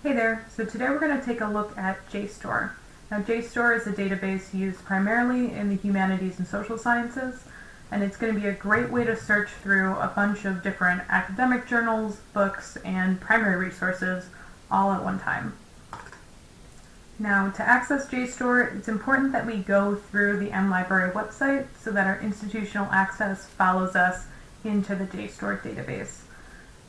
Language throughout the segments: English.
Hey there, so today we're going to take a look at JSTOR. Now JSTOR is a database used primarily in the humanities and social sciences, and it's going to be a great way to search through a bunch of different academic journals, books, and primary resources all at one time. Now to access JSTOR, it's important that we go through the MLibrary website so that our institutional access follows us into the JSTOR database.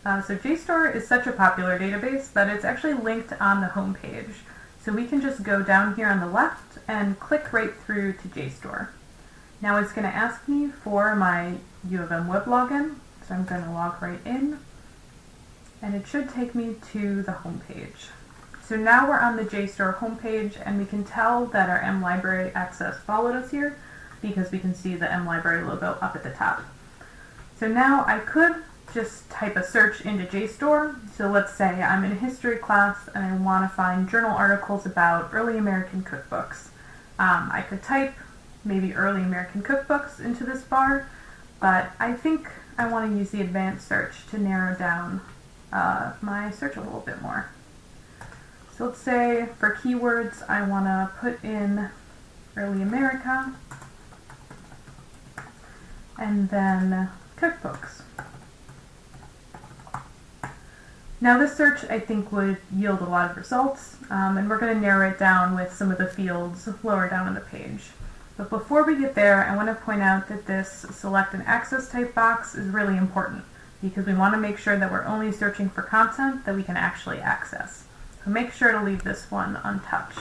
Uh, so JSTOR is such a popular database that it's actually linked on the home page. So we can just go down here on the left and click right through to JSTOR. Now it's going to ask me for my U of M web login, so I'm going to log right in, and it should take me to the home page. So now we're on the JSTOR homepage, and we can tell that our MLibrary access followed us here because we can see the MLibrary logo up at the top. So now I could just type a search into JSTOR. So let's say I'm in a history class and I want to find journal articles about early American cookbooks. Um, I could type maybe early American cookbooks into this bar, but I think I want to use the advanced search to narrow down uh, my search a little bit more. So let's say for keywords I want to put in early America and then cookbooks. Now this search I think would yield a lot of results um, and we're going to narrow it down with some of the fields lower down on the page. But before we get there I want to point out that this select an access type box is really important because we want to make sure that we're only searching for content that we can actually access. So make sure to leave this one untouched.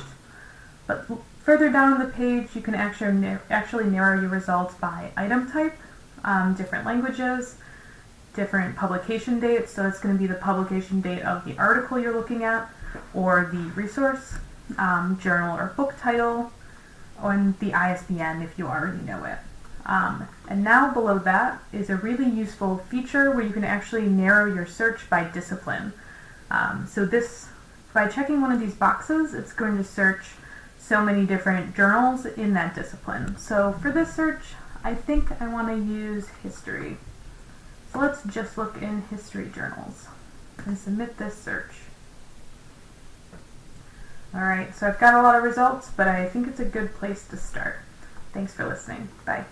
But further down on the page you can actually, actually narrow your results by item type, um, different languages, different publication dates. So it's going to be the publication date of the article you're looking at or the resource, um, journal or book title, and the ISBN if you already know it. Um, and now below that is a really useful feature where you can actually narrow your search by discipline. Um, so this, by checking one of these boxes, it's going to search so many different journals in that discipline. So for this search, I think I want to use history. Let's just look in history journals and submit this search. Alright, so I've got a lot of results, but I think it's a good place to start. Thanks for listening. Bye.